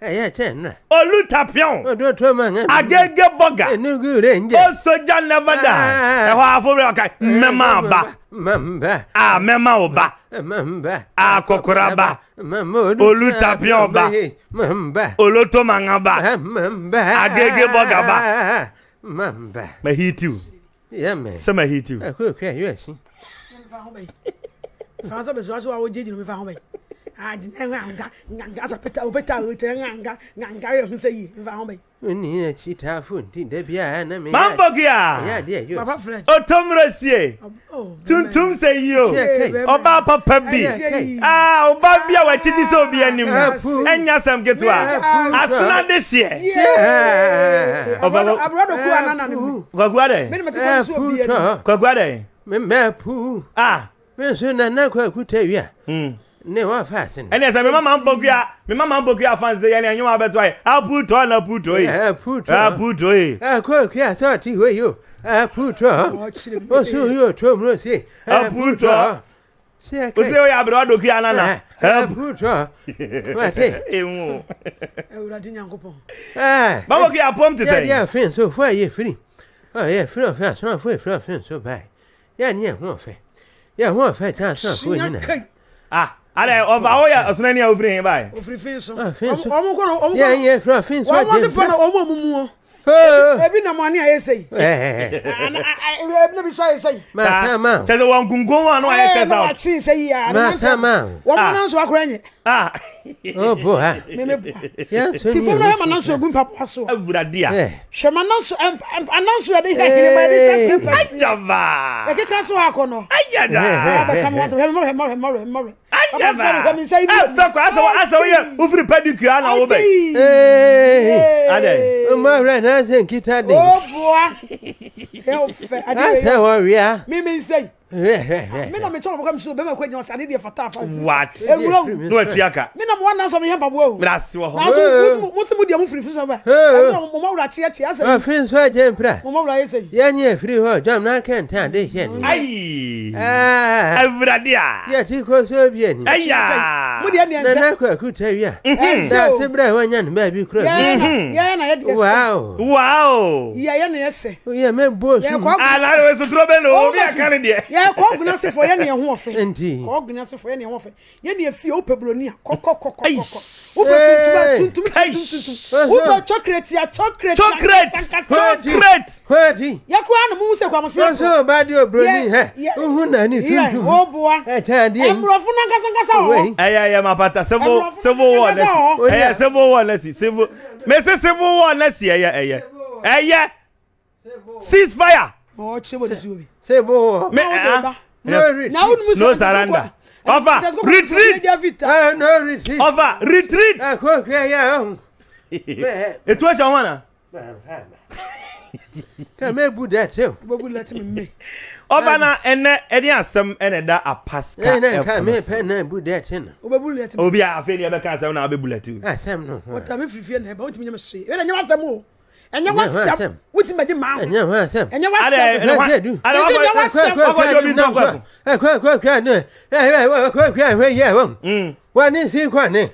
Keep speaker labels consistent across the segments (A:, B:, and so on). A: ẹyẹ tẹ nà.
B: olú tapion. o dún tó ma ń. agége bọ́gà. inú gúre ń jẹ. ó sọjá nẹ́fẹ̀dà. ẹ̀họ́ afọ́rẹ́ ọ̀ka mẹ́mà bá.
A: mẹ́mà. a mẹ́mà ò bá. a kọkura bá. mẹ́mà olú tapion ba, mẹ́mà. olótó ma ń bá. mẹ́mà. agége bọ́gà bá. mẹ́mà.
B: mẹ hi tiw. yẹ mẹ. sẹ mẹ hi tiw.
A: ẹ kó o kẹ́ ẹ yóò ẹ sí.
C: fàánsá bẹ̀ sọ́wọ́sọ́ wa ó jẹ́ jìnnà mi hàn bẹ́ẹ̀ adina nganga nganga sapeta opeta otere nganga yo nse yi mva hombe ni ya ya papa
A: fred otomrosie oh,
C: oh,
B: bi ah oba bia wa chidi so bi anim enya sam getwa asna de sie oba abrodo ku anana ne kwakwade me me te so bi kwakwade ah me so na na kwakuta wi hmm. a
A: ne wa fa sin ɛnɛ sɛ mema ma mbɔkua
B: mema ma mbɔkua fan
A: sɛ yɛne ɛnyɛma bɛto ayɛ aputɔ na putɔ ye aputɔ ye kɔkua tɔ ti hɔ yo aputɔ osu yo to mu se aputɔ
C: eh, ose oyɛ abrɛ wadokua nana
A: eh, aputɔ eh, wate
C: emu awurade nyankopɔn
A: mabɔkua apɔm te sɛ yɛdeɛ afin so fo yeah, firi ɔyɛ firi ɔfɛ asomafo ɛfiri e ɔfin so Yeah, yeah, bae yɛne yɛho ɔfɛ yɛho So, kyɛ
D: asomafo nyina
A: ah ada ọfa awo ya ọsùnà ni a ofiri hin báyìí.
C: ofiri fin so ọmọ kọ ọmọ kọ yẹ yẹ fura fin so ọmọ sì fọnà ọmọ òmùmù wọn. ebi na mọni a yẹ sẹyìn. ebi na bi sọ a yẹ sẹyìn. maa sá ma.
B: tẹsẹ wọn gungun wọn anu a yẹ tẹsẹ o. maa
C: tí sẹyìn ya. maa sá ma. wọn mọ ah. náà sọ akọrọ ẹnyẹ. o bò ha. mẹmẹ bò
D: ha. si fún mi náà
C: náà sọ ogun papa so. awuradi a. sọ ma náà sọ náà sọ ẹni hẹhìn ma ẹni sẹsẹ fẹsẹ. ajaba. ẹ kíkà sọ akọ nọ. ajada. ẹ bẹ kàn mọ sọ hẹmọrẹ hẹmọrẹ hẹmọrẹ hẹmọrẹ ɛfɛ kɔ asɛ asɛ woyɛ wofiri pedicure ana
A: wo bɛ adɛ mma wura n'asɛ nkita de
C: n'asɛ wɔ wia mimi nsɛyi
A: mina
C: metɔ mɔkɔ misiw bɛɛ ma ko jɔn sani fata afa sisan waati ewura wu n'o ye tuya kan mina mɔgɔ nan sɔmi yɛn pabɔ o mina si wɔ n'aso musimu diɛ mu firi firi sanfɛ ɛɛ mɔmɔ wula tiɲɛ tiɲɛ sɛyi ɔ fin
A: sɔ jɛn pira mɔmɔ wula ese hɔ jɔn n'a kɛ ntan de yɛ nin ayi ɛɛ awuradiya yɛti ko so bi yɛ nin ayiya mu diɛ diɛ nsɛ nana kɔ ku tɛ wia n'a se bira yɛ ɲɛ nin bɛɛ bi kura mi na yɛ diɛ sɛ waawo waawo
C: yɛ yɛ na yɛ sɛ yɛ mɛ bo su ala yɛ yɛ kɔɔguna sefo yɛ nea ho ɔfɛ kɔɔguna sefo yɛ nea ho ɔfɛ yɛ nea fie wopɛ buroni a kɔkɔkɔkɔkɔ wopɛ tuntum a tuntum tuntum tuntum wopɛ chocolate a chocolate chocolate chocolate yɛ kura na mumu sɛ kwamusi yɛ kɔ baadi oburoni hɛ ohun na ni tuntum o boa
B: ɛmurɔfo
C: na
D: nkasankasa wɔ
B: ɛyɛ ɛyɛ ma pata sebo sebo wɔ nɛsi ɛyɛ sebo wɔ nɛsi sebo mɛsi sebo wɔ nɛsi ɛyɛ ɛyɛ ɛyɛ
C: ceasefire. ɔɔ kyerɛ wɔ de si obi say bo me ah no reach no, no surrender offer retreat eh, no retreat offer retreat eh ko yeah
B: yeah etu o ṣan wana. kẹ́mi ebu dẹ́ tẹ́ o.
C: gbogbo lati mi mi.
B: ọba na ẹnẹ ẹni asẹm ẹna ẹda apaska ẹfọ. ẹnẹ nka mi
C: pẹ na ebu dẹ́ tẹ́ na. o bẹ bu lẹti mi. obi a afei ni ẹ bẹ ká asẹm na a bẹ bu lẹti o. asẹm ah, nù. wọ́n ta mi fìfìyẹ nà ẹ bá wọ́n ti mi nyẹ mi sè é ẹ bẹ́ẹ̀ ni ẹ nyẹ wá sẹ́mu o ɛnyɛ wasɛm wotumi agye maa ho ɛnyɛ
A: wasɛm ɛnyɛ wasɛm ɛnyɛ wasɛm ɛnyɛ wasɛm ɛnyɛ wasɛm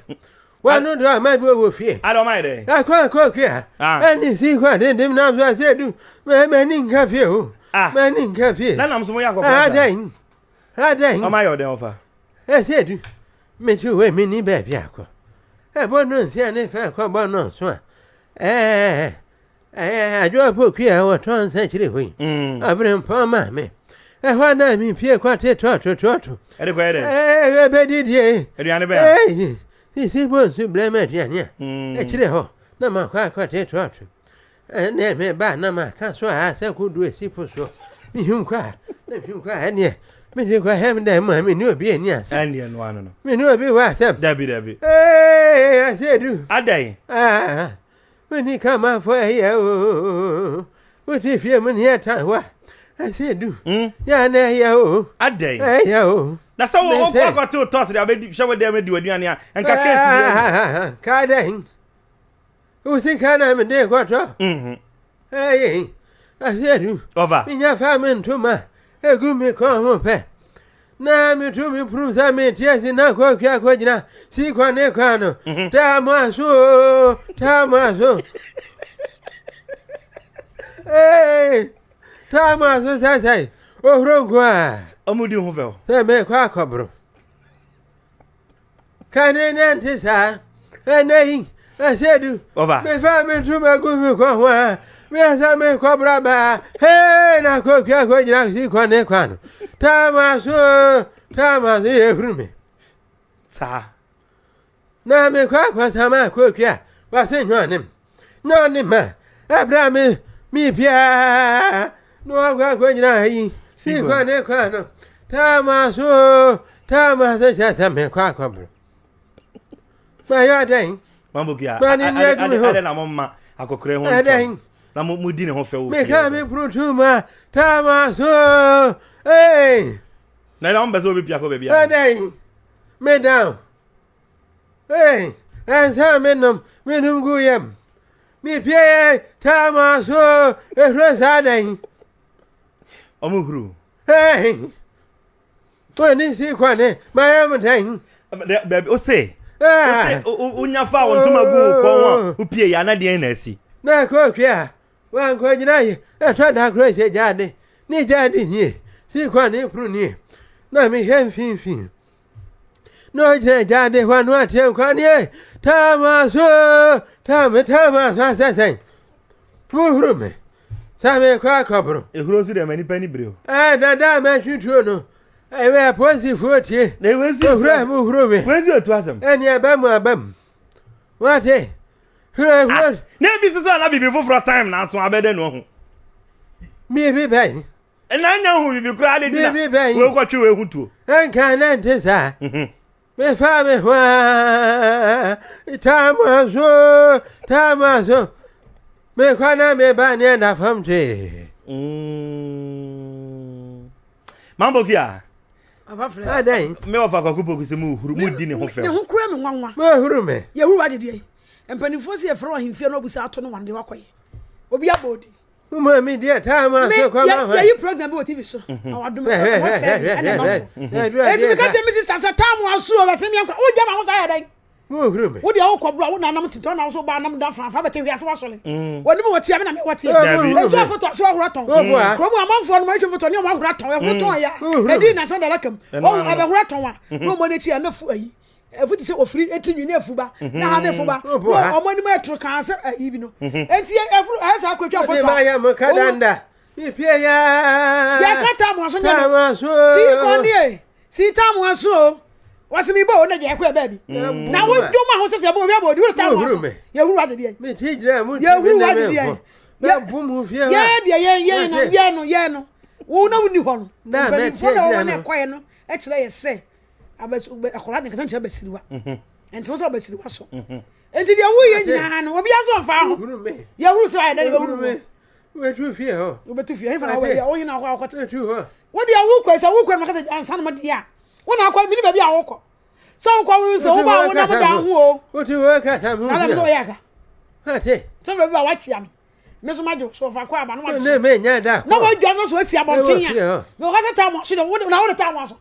A: wọn nu do ama wo fie. a dɔn ma yɛrɛ. a kɔ kɔ kuya. ɛ ni si kɔ ne dim na fɛ se du mɛ mɛ ni o. mɛ ni nka fie. n'a namusomo y'a kɔ fɔ. a da yin a da yin. fa. ɛ se du mi ti wo mi ni bɛɛ bi a kɔ. ɛ bɔ n'o se ne fɛ kɔ bɔ n'o sɔn. ɛɛ adwoa po kui a wɔtɔn nsakyire hɔ yi aberempɔn maa me ɛhɔ na mepie kwate tɔɔtotɔɔto bɛdidie sisi bo nsu brɛ ma aduane a akyire hɔ na makɔ akwate tɔɔto ɛnɛ mebaa na maka so a sɛ kodu asi po soɔ mehim kɔ a na mehim kɔ a ɛneɛ mede kɔ hɛm dɛ ma mene obi ani asɛm mene obi wɔ asɛm asɛ du adɛn wani kama fa ya o wati fiye mun ya ta wa a se du ya na ya o adai ya o na sɛ wɔn kɔ akɔto tɔt de abɛdi hyɛ wɔ dɛm di wɔ aduane a nka keesi yɛ kaa dɛn wosi kaa na mi de kɔtɔ ɛyɛ afiɛ du ɔva mi nya fa mi ntoma egu mi kɔn ho pɛ na mitumi prum sa mitie sina kwa kwa kwa jina si kwa ne kwano tamaso mhm. tamaso hey tamaso sasai ohro kwa amudi ho vel se me kwa kwa bro kane ne ntisa anayi asedu me fa mituma gumi kwa kwa miasame kwa braba he na kwa kwa kwa jira si kwa ne kwa no tamaso tamaso ye hurume sa na me kwa kwa sama kwa kwa wa se nyo anem nyo anem ma abra me mi pia no kwa kwa jira hi si kwa ne kwa no tamaso tamaso cha same kwa kwa bro ma yo dai mambo kia ma ni ne gumi ho ade akokure ho na mo di ne ho fɛ wo meka me kurotuma tama so ei eh.
B: na ɛda wompɛ bi wobɛpia kɔ baabi
A: adɛn medam ei eh, ɛnsa menom num gu yam mepieyɛ tama so ɛhuro saa dɛn ɔmo huru ei eh, ɔne si kɔne mayam dɛn baabi wo se wonya
D: fa wo ntoma gu
A: wo kɔn
B: a wopie yɛ anadeɛn na asi
A: na ɛkɔtwe a wankwa gyina yi ɛtɔ da koro hyɛ gyaa de eh, eh, ne gyaa de nie sii kɔ ne kuru nie na mehwɛ mfimfin na ɔgyina gyaa de hɔ ano ateɛ nkwa neɛ taama so taama taama so asɛsɛn mohuru me sɛ mekɔ akɔboro ɛhuro nso deɛ ma nnipa ni e bere o dada a matwituo no ɛwɛ apolisifoɔ tie ohuro a mohuru me ɛneɛ ba mu aba mu wate hwere ah, hwere. na ebi soso ana bibi foforɔ time na aso abɛdɛ na ɔho. biribi bɛyi. ɛna nya hu bibi kura ale gyina biribi bɛyi wo kɔtwe wo ehu tuo. nka na nte saa. mefa me hwaa taama so taama so mekwa na meba ne ɛda fam twee. Mm. mambo kia.
C: Papa Fred. Adan.
B: Me wa fa kwakupo kusimu huru mu di ne ho fɛ. Ne ho
C: kura me nwanwa. Me huru me. Ye wa didi mpanimfoɔ si yɛfrɛ ɔhemfie no ɔbusa ato no wande wakɔyɛ obi abɔ odi mmaa mi deɛ taa
A: maa se kɔ maa ma yɛyi
C: program bi wɔ tv so mhm. na wadum ɛwɔ sɛ ɛna ɛma so ɛtumi ka kyerɛ mi si sasa taa mu asu ɔbɛ sɛ mi akɔ o gya ma ho saa yɛ dɛ wúhúrò mi. wúdi àwọn kọ̀ọ̀bù àwọn nànàmù tìtọ́ náà wọ́n bá nàmù dá fún afábẹ́tẹ̀ wíyá sí wá sọ̀lẹ̀. wọ́n ní mi wọ́n ti àmì nà mi wọ́n ti. ẹjọ́ àfọ̀tọ̀ sí ọ̀húrọ̀ tán. kúròmù àmọ́fọ̀ ọ̀nùmọ̀ ẹ̀jọ̀ fọ̀tọ̀ ní ọ̀húrọ̀ tán ẹ̀húrọ̀ tán ẹ̀yà ẹ̀dí ìnàsán dàlá kẹ̀m ọ̀hún ẹ̀bẹ̀ ọ̀húrọ̀ tán wa ní ọmọ ní etí ẹ̀ ní fún ẹ̀yí efu ti sɛ ofiri eti nwi ne efu ba na ha ne efu ba ɔmo anim ɛtoro kansa ayi bi no eti efuru ayɛ saa akɔtwa fɔtɔ. ɔdi maa yɛ mo kadanda pipie ya. yɛ ka taamu aso nyɛ no sii kɔndi yɛ sii taamu aso wasi mi bɔ o ne jɛ ɛkɔ yɛ bɛɛbi na wo jo ma ho sɛsɛ bɔ o bi abɔ o di o taamu aso yɛ wuru wa didi yɛ yɛ wuru na didi yɛ yɛ deɛ yɛ yɛ no yɛ no yɛ no wo na wo ni hɔ no mpanyinfoɔ na wɔn na ɛkɔ yɛ no ɛkyerɛ yɛ sɛ akwadaa ne nkasa nkyɛn basiriwa mhm. ntoma sɛ basiriwa so
D: nti
C: deɛ wuyɛ nyinaa no obi asɔ nfa ho yɛhuru sɛ ayɛ dɛ bɛhuru mu wobɛtu fie hɔ wobɛtu fie hefa na woyɛ na akɔ akɔte wode awokɔ sɛ wokɔ no makasa ansa no mɔdeɛ a wona akɔ mene baabi a wokɔ sɛ wokɔ wo sɛ woba wona mode aho oalamne wɔyɛ aka sɛ mfrɛ bi a woakyia me me nso magye so ɔfa kɔ aba na wadso na wadwa no so asi abɔnten a mewɔka sɛ ta mo so na wode ta mo aso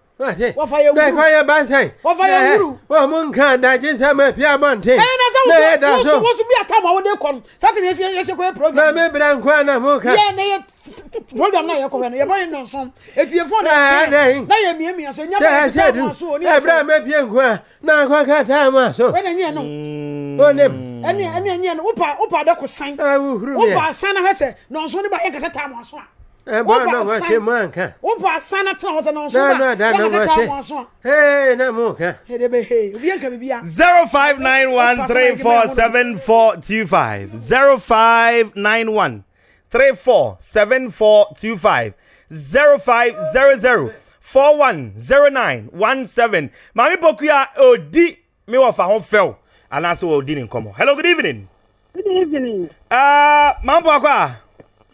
C: dɛkɔ yɛ bansɛn wɔ mu
A: nka adagye nsɛm api
C: abɔnten na yɛ da so na mebrɛ nkoa na moka program na yɛ kɔhɛ no yɛbɔ yɛ nɔnsom etuye fɔn na yɛ na yɛ mie mie so nyɛ bɛ yɛ sɛ so oni yɛ ɛbrɛ mɛ bie nkoa na nkɔ ka taa ma so ɛna nyɛ no o nem ɛni ɛni nyɛ no wopa wopa adako san wopa san na hɛ sɛ nɔnsom ne ba yɛ kasa taa ma so a ẹ bọ náà wọn ṣe mọ nǹkan. wọn bọ asan náà tẹnana wọn sọ náà wọn sọ náà dáná wọn
A: ee náà mú nǹkan.
C: èdè bẹ he obi yẹn nǹkan bíbí ya. zero five nine one three four
B: seven four two five zero five nine one three four seven four two five zero five zero zero four one zero nine one seven maami ya odi mi wọ fa ho fẹw anaasẹ wọ odi ni nkọmọ hello good evening. good evening. Uh, maa n bọ akọ a.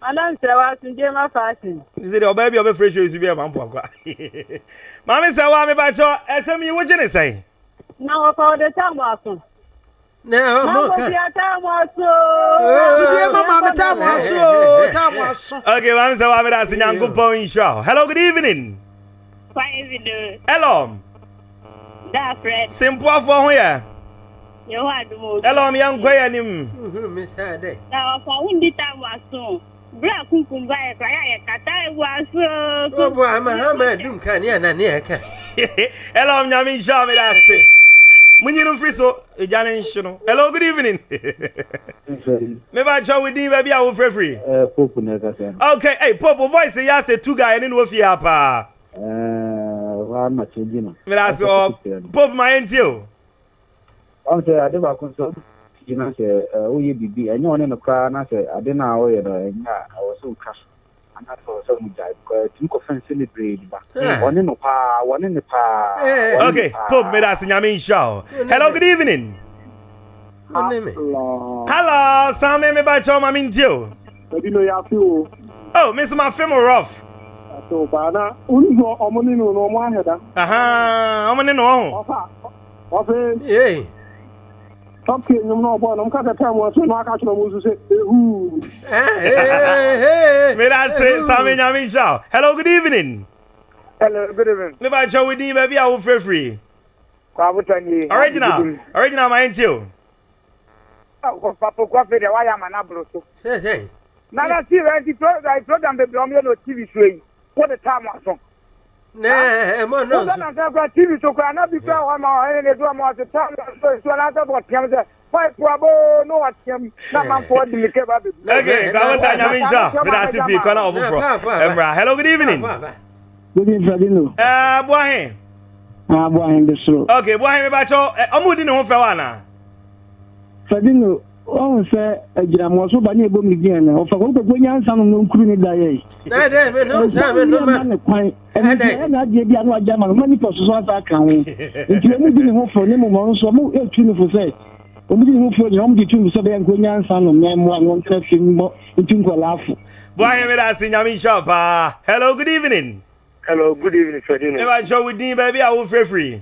D: Madam Sewa Sunje ma fashion.
B: Ti se de oba bi oba fresh shoes bi akwa. Mami Sewa me ba cho esem yi wo gye ne sai. Na wo pa de ta mo aso. Na o mo ka. Mo ti
D: ta mo aso. Ti bi ma ma ta mo aso, ta mo aso. Okay, Mami Sewa me da se
B: nyankopon inshallah. Hello, good evening.
D: Fine evening. Hello. Da Fred. Simple
B: afọ ho ya.
D: Yo wa dumo. Hello, mi yan
A: kwa ya nim.
D: Na o pa wundi ta mo aso bra kunkun ba yɛ kora yɛ kata ewu aso. ɔbɔ amahama
A: dum ka ne ana
B: ne ɛka. hello nyame nhyɛ me da ase munyini mfiri so egya hello good evening. meba kyɛ wo din baabi a wofrɛfiri. pope na okay hey, pope voice yɛ say two guy ne ne wofie ha paa.
A: ama kyɛn gyina.
B: meda ase ɔ pope ma yɛ ntie o. ɔn sɛ ade gyina sɛ woyɛ biribi ɛnyɛ ɔne no koraa na sɛ ade no a wɔyɛ no ɛnyɛ a ɛwɔ sɛ wotwa so hmm. eh, okay pope meda ase nyame nhyia o hello good evening hello same meba kyɛ ma mentie o ebi no yɛafe o oh me so mafe mo rof na wonu sɛ ɔmo ne no no da aha ɔmo no ɔho ɔfa ɔfe tɔpke nyom na ɔbɔ nom kasa tɛm wɔ so na aka kyerɛ mo so sɛ ɛhu meda se same nyame nhyɛ hello good evening hello good evening me ba kyɛ wodin baabi a wofrɛfiri kwabotɔnie original original ma ɛntio oh, papokɔfe deɛ woayɛ ama no aboro so nana si wɛ nti program bebrɛ ɔmyɛ no tv so yi wode tam aso ne ah, eh, eh, mo no eh. so na ka ka tv so ka na bi ka wa ma e ne do ma to ta so so na ta bo tiam se fa ku abo no wa tiam na ma fo di le ke ba bi okay ka hello good evening good evening fadino eh bo ah bo ahin de so okay bo ahin me ba cho omo di ne ho fe wa ɔn sɛ agyinamoa so ba ne ɛbɔ mmiri biɛ no ɔfa wɔnkɔkɔ nyansa no no nkuru ne da yɛ ne kwan ɛna adeɛ bi a no agya ma no ma nipa soso asa aka ho nti ɔmu di ne ho fo ne mmoma no so ɔmo ɛtu ne fo sɛ ɔmu di ne ho fo nyɛ ɔmo de tu mu sɛ bɛyɛ nkɔ nyansa no na mmoa no ɔnkra fi mbɔ ntu nkɔlaafo boayɛ meda ase nyame nhyɛ paa hello good evening hello good evening fɛdino ɛba nkyɛ wodin baabi a wofrɛfiri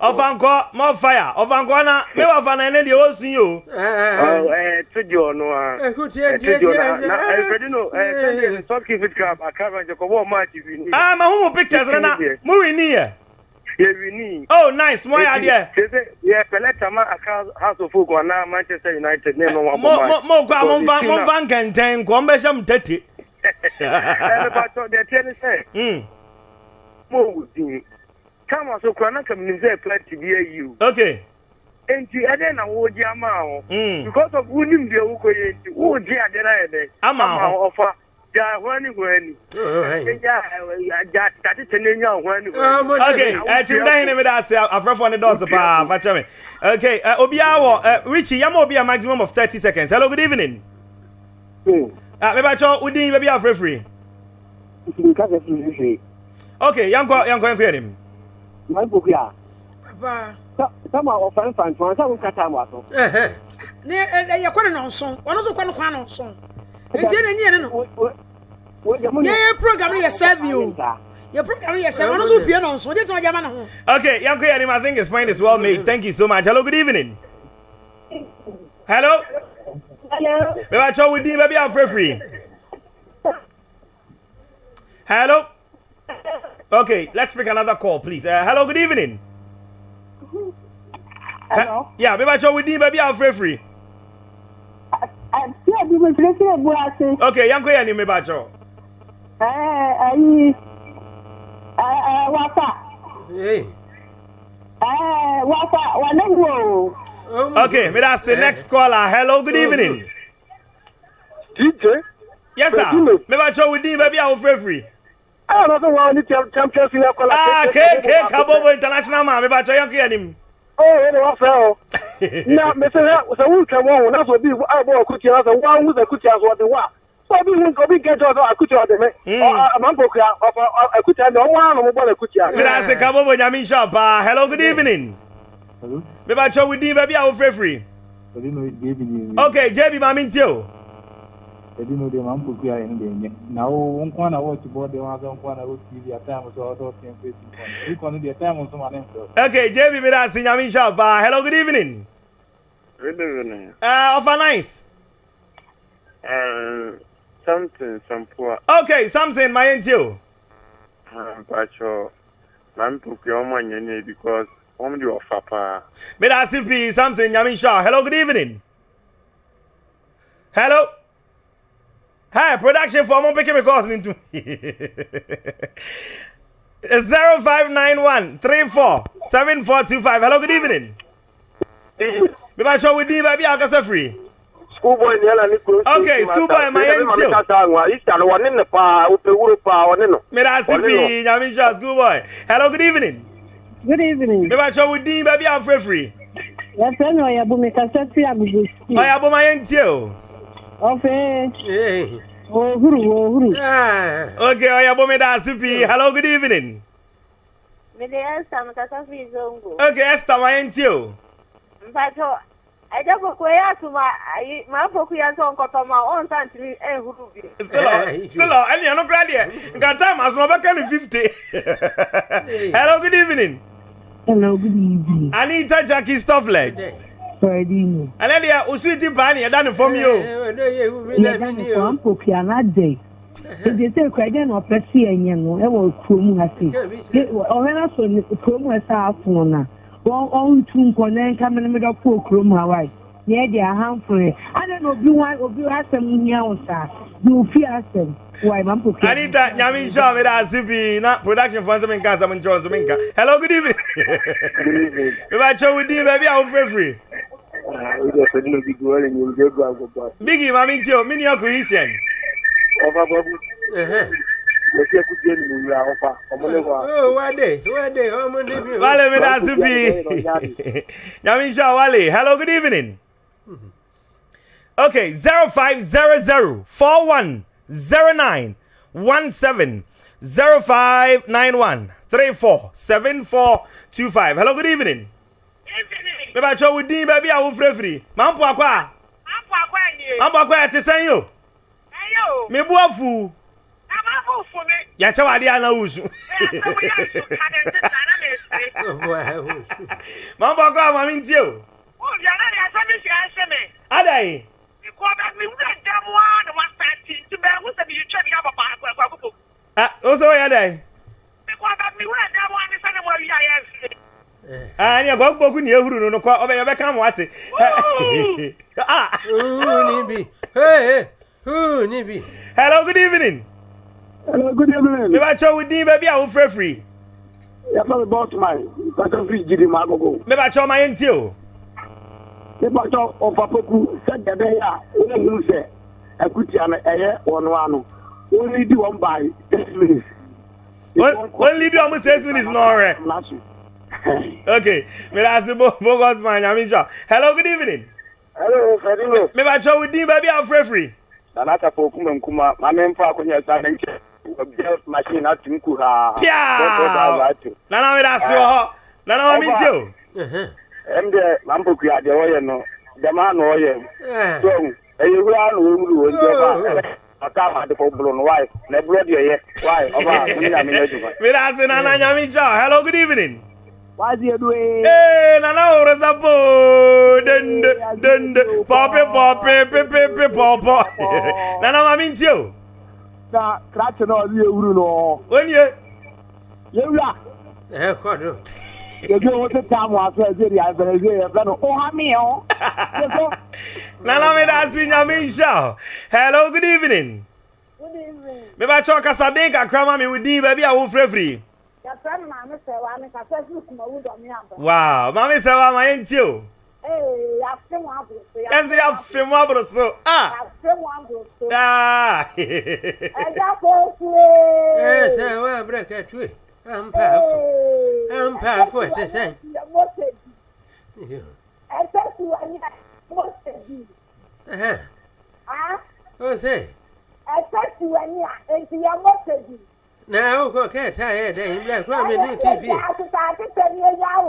B: ọfankọ mọ faya ọfankọ na mi wà fana ẹni de o sun yi o. ẹ tuji ọnu a ẹ tuji ọnu a na ẹ fẹdi no ẹ sẹni
A: top key fit crab akara jẹ kọ ọmọ àti win ni.
B: aa ma mu pictures rẹ na mu win ni yẹ. yẹ win oh nice mọ ya adiẹ. sese
A: yẹ pẹlẹ tama aka house of folk ana manchester united ní ẹnu wọn bọ maa. mo mo kọ mo nfa
B: mo nfa nkẹntẹn nkọ n bẹ sẹ mu tètè.
D: ẹ bẹ bá
A: tọ dẹ tiẹ ni sẹ.
B: mo wù dín kama so kura na kam nim sɛ plati bi ayi o okay nti ɛdɛ na wogye ama ho hmm. because of wonim deɛ wokɔyɛ nti wogye ade na yɛ dɛ ama ho ɔfa gya ho ani ho ani gya tatete na nya ho ani okay ɛtim dɛn ne meda ase afrɛfoɔ ne dɔɔso paa fa kyɛ me okay uh, obiaa eh, richi yɛma obi a maximum of 30 seconds hello good evening mm. uh, ah, mebakyɛ wodin baabi afrɛfiri okay yɛnkɔ yɛnkɔ yɛnkɔ yɛnim ma n gbogbo ya.
C: papa. sábà ọ̀fẹ́ nfa nfa sábà ń kata mu aso. ní ẹyẹ kọ́ ni nà ọ̀sán ọ̀nà ni kọ́ ni ọ̀sán ètí ẹ̀ ní ẹ̀ni nù. yẹ yẹ program yẹ sẹ́ẹ̀vì o yẹ program yẹ sẹ́ẹ̀vì ọ̀nà sọ bìẹ́ nà ọ̀sán ọdí tí wọ́n okay yanko i think his mind is well made
B: thank you so much hello good evening. hello. hello. bẹ́ẹ̀ bá a tọ́ wí dín bẹ́ẹ̀ bí hello. Okay, let's pick another call, please. Uh, hello, good evening.
D: Hello.
B: yeah, maybe I show with you, maybe I'll free free. Okay, yanko yani maybe I show.
D: Eh, ayi. Eh, eh, eh, eh wafa. Hey. Eh, wafa, wanengo. Oh okay, maybe that's the next
B: caller. Hello, good oh, evening. DJ. Yes, sir. Maybe I show with you, maybe I'll free free. I don't know why Champions League. Ah, cake, cake, Kabobo International, man. I'm about to yank you anymore. Oh, you know, so. Now, Mr. was a wound come on, that's what be I bought cookie as a one with a cookie as what the what. So we won't go be get out of a cookie or the man. I'm a book of a cookie and no one about a cookie. That's a Kabobo Yamin shop. Ah, hello, good evening. Hello. Maybe I show with Diva, be our free free. Okay, JB, I'm in too ɛdino deɛ ma mpoku a ɛno deɛ nyɛ na wo nko na wɔkyi bɔ deɛ wɔasɛ nko na wɔtwi bi atime so ɔdɔ ɔtɛn fɛsi nkɔ wokɔ no deɛ time nso ma ne mfrɛ okay jb mede ase nyame nhyɛ paa ah, hello good evening good evening uh, eh, ɔfa nice
A: uh, something sampoa
B: okay something my yɛntie o
A: mpakyɛ ma mpoku a ɔma nyɛ ne because wɔm de ɔfa paa
B: mede ase pii something nyame nhyɛ hello good evening hello Hi, production for ọmọ pikin mi calls ni tun. Zero five nine one three four seven four two five. Hello, good evening. Bí bá ṣọ́ wí dín bá bí àkọsẹ́ fìrí. School boy ni ẹ̀la ní kúrò. Ok, school boy ma yẹn tí o. Ìṣà ni wọ́n nínú pa òpè wúro pa ọ̀ nínú. Mìíràn sí fi Yàmi Ṣọ́ school boy. Hello, good evening. Good evening. Bí bá ṣọ́ wí dín bá bí àfẹ́ fìrí. Ẹ̀fẹ́ ni ọ̀yàbùnmi kàṣẹ́ sí àgùgbò sí. Ọ̀yàbùnmi ayé ń tí o. Ofe. Hey. Wohuru, wohuru. Ah. Okay, oya bome da sipi. Hello, good evening.
A: Mede Esther mkasa fi zongo.
B: Okay, Esther wa entio.
A: Mpato, aja poku e ya tuma, ma poku ya so nkoto ma on san timi ehuru bi. Still,
B: still, ani ano kra de. Nka time aso ba kan 50. Hello, good evening.
C: Hello, good evening.
B: Anita Jackie Stoffledge.
C: Freddy ni.
B: Ẹnẹ́ di yà osu ti baa eh, eh, ni eh, yẹ da ni fọm yi o.
C: Yẹ da ni fọm popi anadẹ. Ebi sẹ ekura ẹdẹ na ọpẹ si ẹnyẹ no ẹwọ kurom ha si. Ọhẹ na so kurom ha sa afun na. Wọ́n ọ̀hún tu nkọ náà nka mẹ́rin dọ́ pọ̀ kurom Hawaii. Yẹ Anita, Nyamisha,
B: Meda Zibi, na production for some cars, I'm in Jones, Minka. Hello, good evening. Good evening. If I show with you, baby, I'm free free. Ah, Biggie, mean, Tio, Mini Okuisian. Over Bobby.
D: Eh.
A: Wale Meda Zibi.
B: Nyamisha Wale, hello, good evening. Mm-hmm. Okay, zero zero zero five four one. 09 17 0591 34 7425. Hello, good evening. Good evening. Bébà with Dean Baby àwọn fúrẹ́fìrì. Máa Evening. pọ̀ àkọ́ à. Máa ń pọ̀ àkọ́ ẹ̀ ni. Máa ń pọ̀ Mambo ẹ̀ ti sẹ́yìn o.
D: Ẹyẹ o. Mi bú ọ̀fù. Ẹ máa bú ọ̀fù mi.
B: Yàtọ̀ wà á di àná wùsù. Ẹ máa ń pọ̀ àkọ́ ni àṣà mi mi. Adàyè. Ìkọ́ bẹ́ẹ̀ mi ti bẹ̀rẹ̀ kó sẹ́mi yìí twẹ́ mi yá bọ̀ baako ẹ̀kọ́ ẹ̀kọ́ bò. ẹ o sọ yẹ dẹ. ẹ̀kọ́ ọ̀dà mi wúrẹ̀ dẹ́ wọn ni sani wọn wíyà yẹn fi. ẹ ní ẹ̀kọ́ gbógun ni ehuru nínú kọ ọbẹ̀ yẹn bẹ́ kàn wá ti. huu níbi hello good evening. hello good evening. me wàá tí o wù baby bẹ́ẹ̀ bí free fẹ́ fìrì. yàtọ̀ mi bọ́ọ̀tù máa yìí pàṣẹ fíjì jìdì máa gbogbo. bí wàá tí o máa yẹn ti o. bí wàá tí o pàpẹ́kù o yà ó lè ɛkutia no ɛyɛ wɔn ano wɔn di wɔn by six minutes. wɔn lead wɔn six minutes n'ɔrɛ. okay mirasi bogot man yamisha hello good evening. hello fẹdínlẹ. mẹba tí wọn dín bẹẹbi afurẹfurẹ. nana tapo kuma nkuma maame nfa akonya sáré nkyẹn ọbẹ machine ati nku ha.
D: piaa nana mirasi wọ hɔ
B: nana wọn mi n tí o.
D: ɛn
B: dɛ mampokuya deɛ wɔyɛ no dɛm ano
D: wɔyɛ
B: ɛyɛ wura na wɔwuru wɔn jɛ ba ɔka amadefo bolo no wae na ɛburo deɛ ɔyɛ wae ɔba ne nyame nya adwuma meda ase nana mm. nyame kyɛw hello good evening Hey, nana ore sapo dende dende pope pope pepe pepe nana mami ntio na krate na ɔdi ewuru no onye yewura
A: ɛhɛ kɔ do
B: yɛdwe wo te tam wɔ aso ɛsɛ deɛ abɛrɛdwe yɛfrɛ no ohameɛ o nana meda ase nyame nhyia hello good evening meba kyɛ ɔkasa den kakra ma me wo din baabi a wofrɛfiri wow maame sɛ wa ma yɛntie o ɛnso yɛafe mu aboro so a
C: ampaafo ampaafo ɛte sɛn.
A: ɛsɛ
C: si wa ni a mɔsɛ bi.
A: o se.
D: ɛsɛ si wa ni a nti yɛ mɔsɛ bi.
A: na awokɔ kɛɛta yɛ dɛ yimlɛ kura mi ni tv.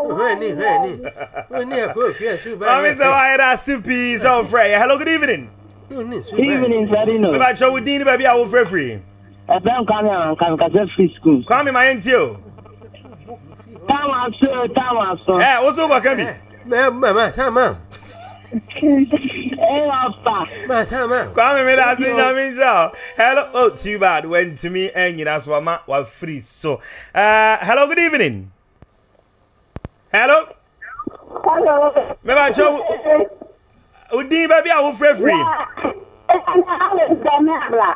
D: hwɛni hwɛni
B: o ni ɛkɔ ofi ɛsu ba. maami sɛ wa ayɛra sipi sɛ o frɛ yɛ hello good evening. good evening sadino. What? b'a jɔ wo din ni baabi a wo fɛ firi ɛbɛn kwame amanka nkasa free school. kwame ma ye n ti o. táwọn aso táwọn aso. ɛ o so kɔ kɛmi. mɛ mɛ mɛ sá ma. ẹ wà mi la ti ɲami sɔ hello oh too bad wɛn timi ɛ ɲinan sɔ ma wa free so uh, hello good evening. hello. hello. mɛ b'a jɔ o din bɛɛ bi a wo fure fure. wa ɛ ɛ n'a le dɔn ne a la.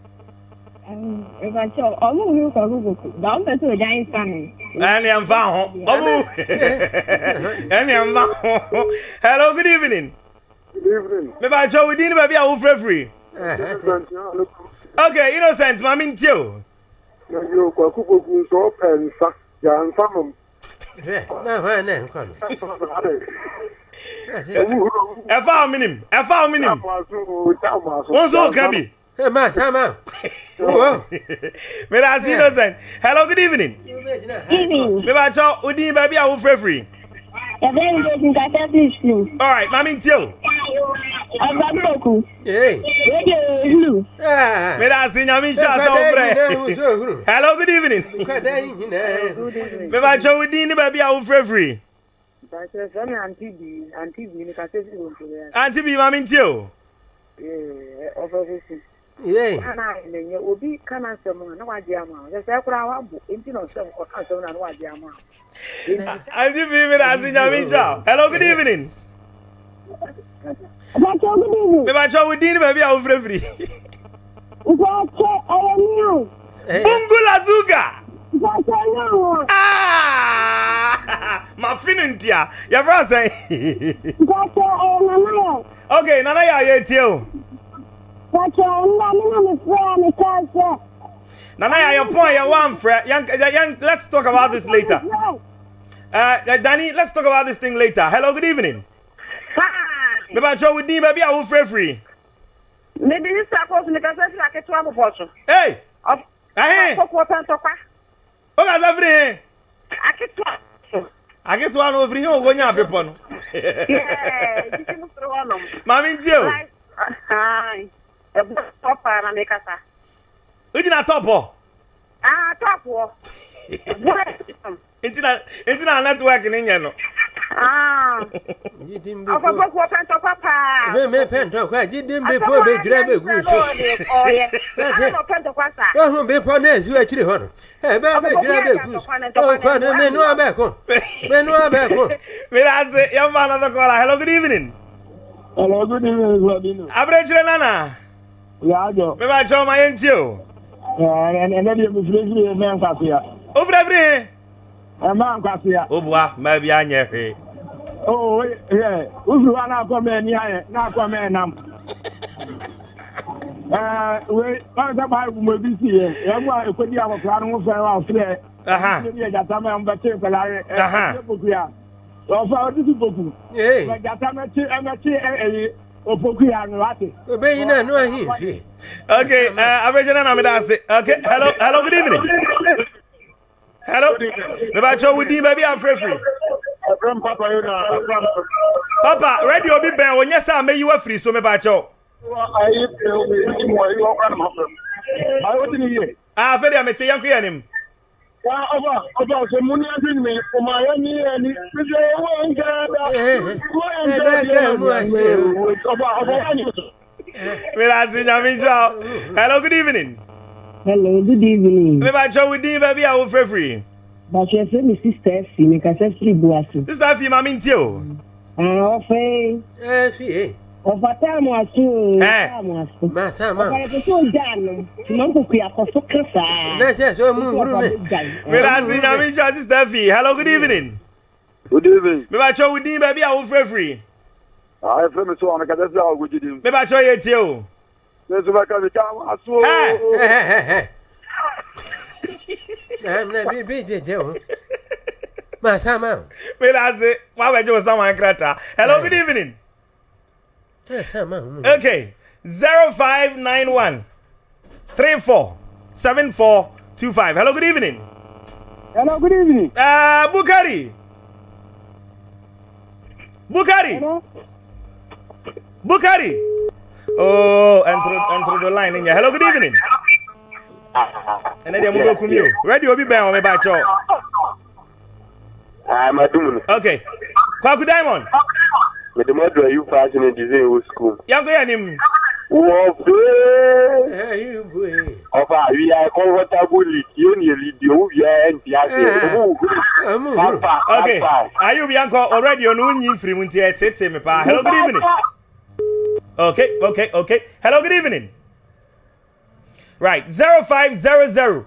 D: ọmụ
B: hello good evening good evening mẹba àjọ wìdí ní bàbí àwọn okay innocent maami n tiẹ o. na yóò kọ akókò kun sọ ọpẹ nsa yà nsa mọ. bẹẹ ẹ máa sá máa. Oh, Mira as innocent. Hello, good evening. Evening. Me ba cho udin ba bi a wo frefri. Ya be ngo tin ka All right, mami ntio.
D: Agba moku.
B: Hey. Eje lu. Ah. Mira as nyami sha sa wo fre. Hello, good evening. Me ba cho udin ni ba bi a wo frefri.
C: Auntie
B: B, mami ntio.
C: Yeah, offer 50 ana nenye obi kana nsɛm a na wagye ama sɛ sɛ koraa wabɔ enti na ɔsɛ nkɔka nsɛm na na wagye ama
B: Auntie Bibi na Auntie Nyamicha. Hello, good evening. Bàtà good evening. Bàbá Chọ, wò dín ní bàbí àwọn fúrẹ́fúrẹ́. Bàtà ẹ̀yẹ mi o. Bungula Zuga. Bàtà ẹ̀yẹ o. Ma finu ntia, yẹ fura
D: sẹ́yìn.
B: Bàtà ẹ̀yẹ Nanaya. Okay, Nanaya yẹ tiẹ̀ o. Nana, your point, your one friend. Young, uh, young, let's talk about this later. Uh, uh, Danny, let's talk about this thing later. Hello, good evening. Hi. Me ba cho with Dean, Maybe I will free free. Me bi ni sako so me ka se fra ke to abofo so. Hey. Eh. Sako ko tan to kwa. O ka se free. Aketwa. Aketwa no free ho go nya pepo no. Yeah,
D: disi mo tro wonom.
B: Mami ntio. Uh, hi ɛbɔ tɔpɔ a na mi kasa. egyina tɔpɔ. aa tɔpɔ. ntina ntina network ni nyɛ no. afɔfɔ kuo pɛntɔ kɔ paa.
A: mi mi pɛntɔ kɔ jiden bɛ fɔ bɛ jira bɛ gu so. ɔyɛ pɛntɔ kɔ sa. ɔhun bɛ fɔ ne zu akyiri hɔ no ɛ bɛ bɛ jira bɛ gu so ɔkɔ ne mɛ nua bɛ kun mɛ nua bɛ kun. mi na se yan
B: fa na sɔkɔ la hello good evening. hello good evening sɔdini. abirɛ kyerɛ nana yàjọ. mi b'a jọ ma ye n ti o. ẹ ẹ ne de ye misiri ye mɛ n kasi ya. o fana e, bi ne. ɛ mɛ n kasi ya. o buwa mɛ bi a ɲɛ fɛ. o ɛ usu wa n'a kɔ mɛ n'i y'a ye n'a kɔ mɛ nam. ɛɛ o ye ɔn tɛ baa kun bɛ bi si ye ɛ e, mu a ye ko di a ma fila e. ni n fɛ wa filɛ. ne bi ye jata mɛ n bɛ te fɛla ye. ɛ ne bokuya. ɔ fɔ aw ti ti boku. ee mɛ jata mɛ ti ɛ mɛ ti ɛ ɛ ye. Okay, uh, I'm Okay, hello, hello, good evening. Hello, Mabacho, we did baby, I'm free. Papa, radio be banned when yes, I may you are free, so Mabacho. I ah, feel I'm a young man ya ọba ọba ọsẹmu ní ẹbí mi ọmọ ayé ní ẹni fífi owó oúnjẹ ẹdá eh, eh, eh. owó oúnjẹ ẹdá ọba ọba ẹni. Mira Sinyami Chow. Hello, good evening.
A: Hello, good evening.
B: Mi ba Chow, we di bẹbi awo fefiri. Bàṣẹ fẹ́ mi sísítà ẹ̀fì mi kà sẹ́fì bu àṣù. Sísítà ẹ̀fì máa mi ń tí o. Àwọn ah, ọ̀fẹ́.
A: Ẹ fi èé.
B: O ɔfataamu asu ɔfataamu asu
A: ɔfarekoso jaanu mɔnkuku akɔso kasa. n'ɛsɛ sɔ mu wuru mi
B: mirasi nyami sɔ sista fi hello good evening. good evening. mibatɔ wudin bɛɛbi awo firifiri. aa efere mi sọ wọn kẹsẹ sí àwọn ojú di mu. mibatɔ yẹ tiẹ o. yesu bɛ kẹmi ká wọn asu o. ɛɛ bi bi jẹjẹ o maa sá ma. mirasi wọn abẹ jẹ o sáwọn akérata hello good evening.
A: Hmm.
B: okay zero five nine one three four seven four two five. Hello, good evening. Hello, good evening. Uh, Bukhari. Bukhari. Hello? Bukari. Oh, and through, and through the line in here. Hello, good evening.
D: And then we'll go you.
B: Ready, we'll be back on about you. I'm a Okay. Kwaku Diamond. Okay mede mo adura you fashion and e design wo school yanko yɛ nim wɔ fee ɔfa awia comfortably tie ne ɛlidi owu wiaa nti ase e, e, papa okay ayi obi ankɔ already ɔno wonyi mfiri mu nti ɛtete me paa hello good evening okay okay okay hello good evening right zero five zero zero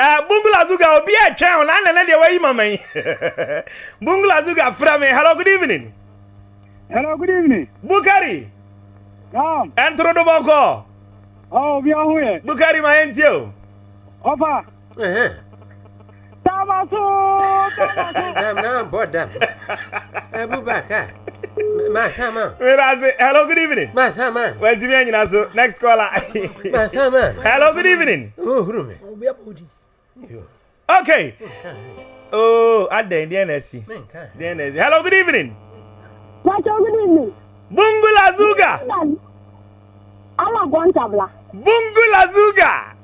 B: Eh, Bungula Zuga will be a channel and another way, Mamma. Bungula Zuga from Hello, good evening. Hello, good evening. Bukari. Naam. Entro do Boko. Oh, we are here. Bukari, my angel.
A: Opa. Eh. Tabasu. Naam, naam, board them. Abubakar. Masama. Mirazi. Hello,
B: good evening. Masama. Well, Jimmy, you know, so next caller. Masama. Hello, good evening. Oh, Rumi. Okay. Oh, at the DNSC. DNSC. Hello, good evening. What's your good evening. Bungula Zuga. Awa Gontabla. Bungula Zuga.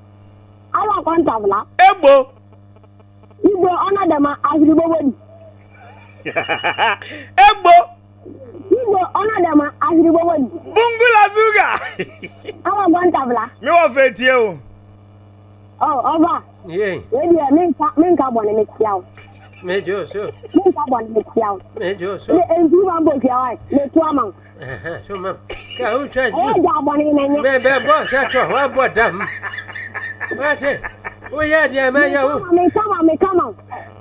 B: Awa Gontabla. Ebo. Igbo ọna dama ahiribo wedi.
D: Ebo.
B: Igbo ọna dama ahiribo wedi. Bungula Zuga. Awa Gontabla. Mi Me fẹ tie o.
A: Ọ
C: oh, ọba. Maybe I mean, mean, come on and make you out.
A: Major, so. Mean,
C: come on and make you out.
A: Major, so. And
C: you want both your eyes, make
A: two So, ma'am.
C: Kau cakap, oh, jawapan ini. Bebek
A: bos, saya cakap, wah buat dam. Macam, oh ya dia macam. Mekama, mekama, mekama.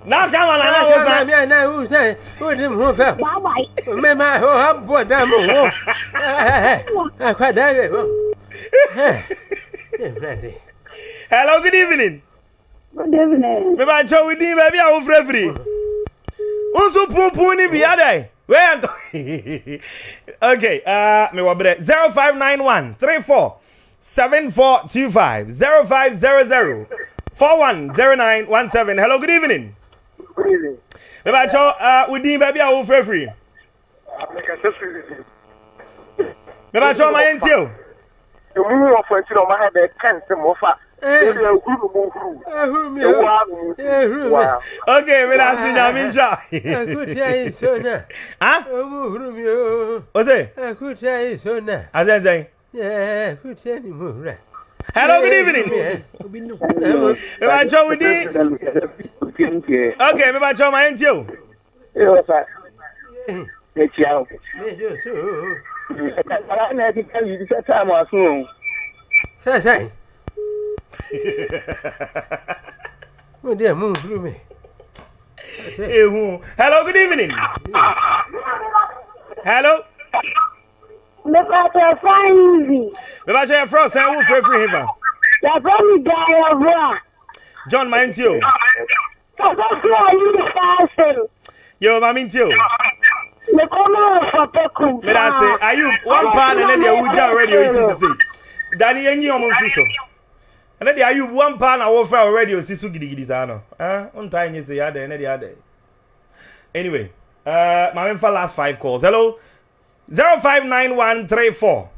A: Now come on, I was like, yeah, now who's that? Who didn't move up? Bye bye. Remember, I hope
B: Hello, good evening meba kyɛ wo din baabi a wofirafiri wo nso pumpum ne bia dɛ wɛyɛ ntɔ ok uh, mewɔ berɛ 0591 34 7425 0500 410917 hello good evening good evening meba kyɛ uh, wo din baabi a wofirafiri meba kyɛ ma yɛntie o ɛmu wɔ fɔ nti na ɔma ha bɛɛ tɛnte mofa Okay, we are seeing Amisha. Akutia is so na.
A: Ah? Omu hurumi o. Ose? Akutia is so na. Azen zen. Yeah, akutia ni mo re.
B: Hello, good evening. Me ba cho wudi. Okay, me ba cho ma enti o. Eh, o fa. Me chiao.
A: Me do so.
D: Ara na ti kan yi ti sa ta
A: mo dé mú un fúru
D: ehun
B: hello good evening. hello. mepatọ fainzi. mepatọ yẹ fúrọ sẹ ẹwọ fúrẹ fúrẹ hìfà. yàtọ̀ mi da ẹ̀rọ bọ́ a. john maa n tí o. kàkọ́ sí ọ̀yìn nìkan ṣe. yóò maa mi n tí o. Mira, say, are you one pound and then they will jam radio? Danny, any of them, ɛnɛ deɛ ayub one pa na wɔfra wɔ radio si so gidigidi saa no ɛn ntaa nye sɛ yɛ adɛ ɛnɛ deɛ adɛ anyway ɛɛ maame nfa last five calls hello zero five nine one three four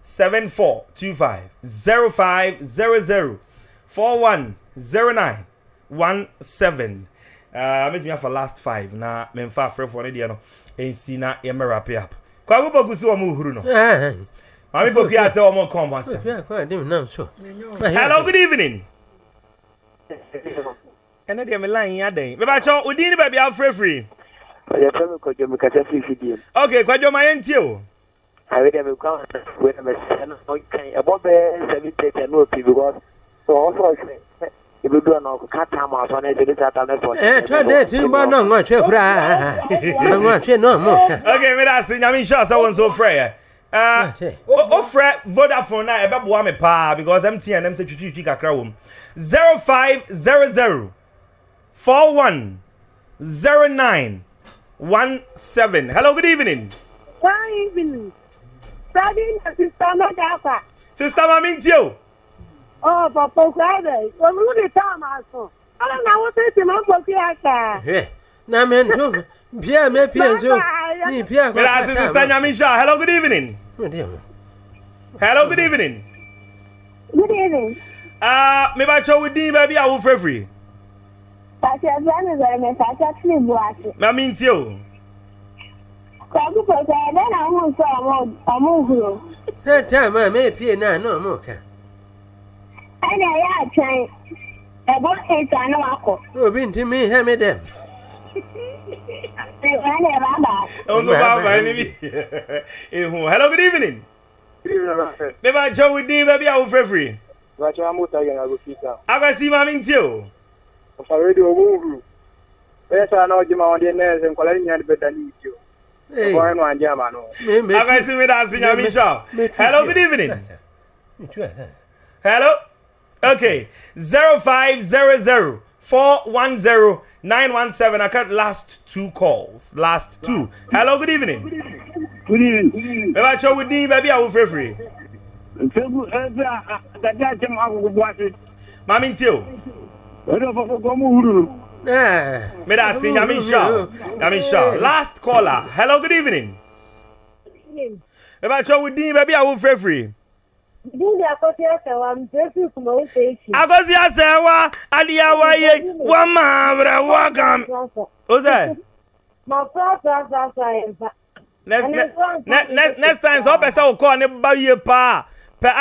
B: seven four two five zero five zero zero four one zero nine one seven ɛɛ mɛtumi afa last five na mɛmfa afrɛfoɔ ne deɛ no nsi na yɛmɛ wrap it up kwagu bɔ gusi wɔn mu huru no. Mami Bopi, I say one more come once. Hello, good evening. ɛnɛ deɛ me line yɛ adɛn mebakyɛ wodin ne baabi afrɛfiri
A: ɔyɛfrɛ me kwadwo mekasa fifi deɛm
B: ok kwadwo ma yɛntie o
A: awedeɛ mekwawenamɛsɛ no ɔkan ɛbɔ bɛɛ sɛbi tɛtɛ ne ɔpi because ɔwɔ sɛ ɔhwɛ ebedua na ɔka tam aso na ɛsɛ deta tam ne sɔ ɛɛ twɛ dɛ ti bɔ na ɔnwɔtwɛ koraa na ɔnwɔtwɛ na ɔmɔ
B: ok meda ase nyame nhyɛ sɛ wo nso frɛ yɛ Eh, ofrɛ vodafone na ɛbɛboa me paa because mtn m sɛ twitwitwi kakra four one zero nine one seven. hello good evening
C: good evening
B: Brady oh, na sista n'ọjà akwa. Sista maami n tie o. Ọ papa okwu
D: ebe, omume ta ọmụ asọ, ọ na-awụta esi ma mkpoku ya taa
B: na me nto bia me pia nso ni pia kwa mira sisi stanya misha hello good evening hello good evening good evening ah uh, me ba cho with din ba bi awu frefri pati azani zare me sa cha tri buati
A: na mi nti o
D: kwa ku ko ta na na hu so mo mo huro
A: se ta ma me pia na no mo ka
D: ana ya
A: chan ebo eta na wako obi ntimi he me dem
D: Hello,
B: good evening. Good evening, Beba Joe with Dean, baby, I free free. Bacha, I'm out again, I will see you. I see my mint you. I'm sorry, a woo. Yes, I know Jim on
A: the nurse and calling you better need you. I'm on German.
B: see me dancing, I'm sure. Hello, good evening. Hello? Okay, 0500. 410 917. I cut last two calls. Last two. Hello, good evening. Good
D: evening.
B: Good evening. Bẹ́ẹ̀ bá tí o wù dín bẹ́ẹ̀ bí àwọn fèrèfèrè. Fẹ́kù ẹ fẹ́ àtàkì àti ẹ̀mọ́ àkókò bó a ṣe. Màmí ń tí o. Ẹ̀rọ fọ́fọ́ kọ́ mú wúrò. Mẹ́ta sí Yami Shaw. Yami Shaw. Last caller. Hello, good evening. Bẹ́ẹ̀ bá tí o wù dín bẹ́ẹ̀ bí free. fèrèfèrè.
D: Dini akosi asewa mjesu kumauteshi. Akosi
B: asewa aliyawa ye wamavra wakam. Ose. Ma prasa sasa eva. Next, ne, ne, next time sọ pẹ sẹ o kọ ne ba yie paa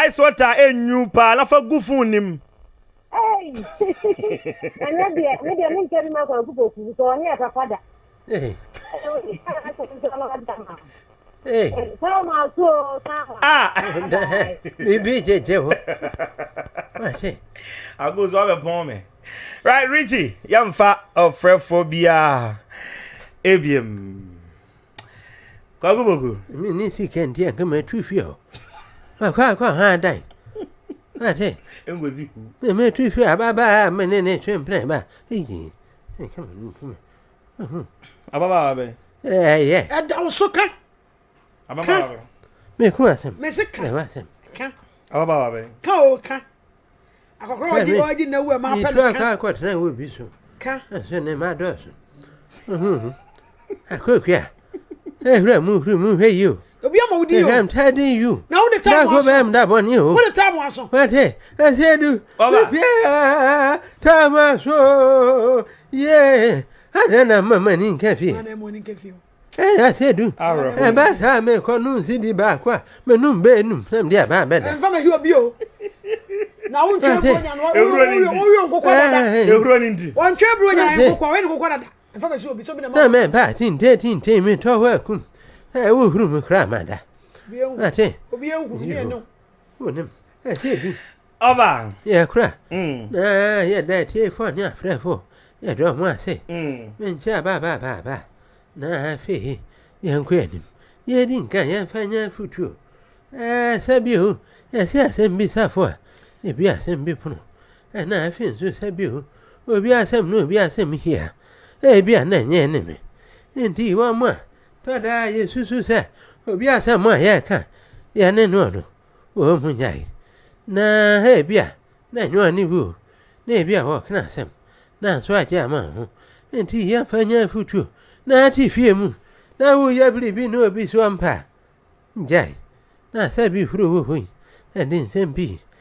B: ice water e nyu paa n'afọ gu fun ni mu.
D: Ẹnẹ deɛ ne deɛ mi n kẹ́ mi ma kọ̀ ẹ̀ kú kò sọ ọ ní ẹ̀ padà
A: biribi gyegye hɔ
B: agoso wabɛpɔn me right richi yɛmfa ɔfrɛfoɔ biaa
A: ebiem kwago bogu ne sika nti anka matu fie hɔ kɔakɔ ha dan ate matu ba. ababaa mene ne ne, twe mprɛ ba
C: ababaa bɛ
A: ɛyɛ
C: ɛda wo so kan aba ba abere
A: me kuma asem me se ka me asem ka aba ba abere
C: ka o ka akọkọrọ ọdí ọdí na ewu ẹ máa pẹ nìkan. ìtura
A: kọ́ tẹ̀lé ìwé bi so. ká. ẹsẹ ní ma dọ̀ so. akókò a ẹ hwúrẹ mu hwúrẹ mu hwẹ yìí o.
C: obi ọmọ wò di yìí i'm
A: tidying you. na wọ́n de tá a mọ̀ aso. dáko bẹ́ẹ̀ mi dàbọ̀ ní o. wọ́n de tá a mọ̀ aso. wọ́n tẹ ẹsẹ du. ọba bíbíà tá a mọ̀ aso yẹ. adé na mọ̀ mọ̀ ní nkẹ́fì. adé mọ̀ ní nkẹ́fì o ɛna se dun ɛ b'a san mɛ kɔ nu si di ba kuwa mɛ nu bɛ nu fɛn di a b'a bɛɛ da. Eh, nfa
C: ma hiwa bi o na o ntwɛn buro ɲana o y'o nkokɔ
A: da da ewuro eh, eh. ni di
C: o ntwɛn buro ɲana o nkokɔ o ye nkokɔ da da nfa ma si o bi so bi na ma. n'a mɛ ba
A: ti n te ti n te mi tɔ wɛ kun ɛ o huru mi kura ma da. obi ye nkun ni yɛ nɔ. o ne ma ɛ se dun. ɔba. yɛ kura. naa yɛ da ti e fɔ ni a filɛ fɔ yɛ dɔn mu a se. mɛ n cɛ a ba ba ba ba na afei yɛnkɔ anim yɛdi nka yɛmfa nyɛ afotuo sɛ bio yɛsɛ asɛm bi safo a ebi asɛm bi pono ɛna afei nso sɛ bio obi asɛm na obi asɛm hia ebi a na ɛnyɛ ne me nti wɔ mo a tɔdaa yɛsusu sɛ obi asɛm a yɛka yɛne no no wɔ mu nyae na ebi a na ɛnyɛ ɔne bi o na ebi a wɔkena asɛm na nso agye ama ho nti yɛmfa nyɛ afotuo na-ate fie mu na woyɛ biribi na obi so ampa gyae na sɛ huro wɔ hɔ yi ɛde nsɛm